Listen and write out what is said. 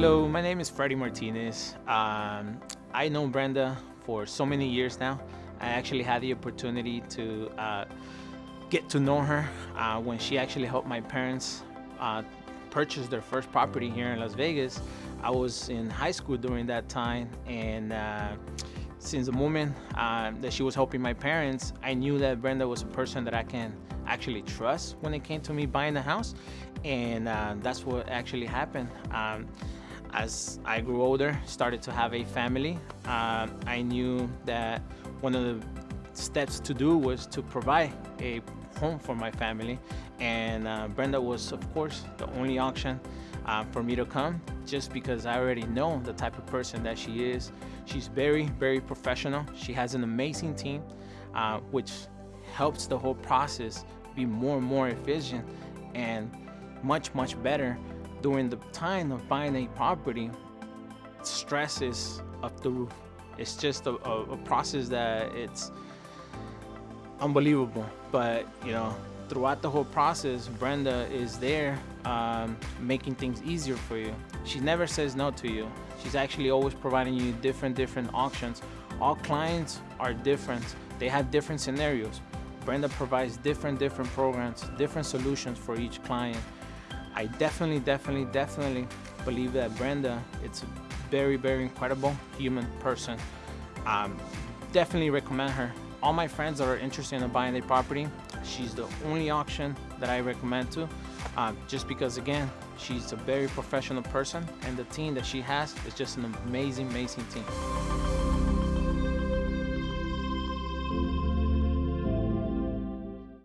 Hello, my name is Freddie Martinez. Um, I know Brenda for so many years now. I actually had the opportunity to uh, get to know her uh, when she actually helped my parents uh, purchase their first property here in Las Vegas. I was in high school during that time and uh, since the moment uh, that she was helping my parents, I knew that Brenda was a person that I can actually trust when it came to me buying a house and uh, that's what actually happened. Um, as I grew older, started to have a family, uh, I knew that one of the steps to do was to provide a home for my family. And uh, Brenda was, of course, the only option uh, for me to come just because I already know the type of person that she is. She's very, very professional. She has an amazing team, uh, which helps the whole process be more and more efficient and much, much better during the time of buying a property, stress is up the roof. It's just a, a, a process that it's unbelievable. But you know, throughout the whole process, Brenda is there um, making things easier for you. She never says no to you. She's actually always providing you different, different options. All clients are different. They have different scenarios. Brenda provides different, different programs, different solutions for each client. I definitely, definitely, definitely believe that Brenda, it's a very, very incredible human person. Um, definitely recommend her. All my friends that are interested in buying a property, she's the only option that I recommend to, uh, just because again, she's a very professional person and the team that she has is just an amazing, amazing team.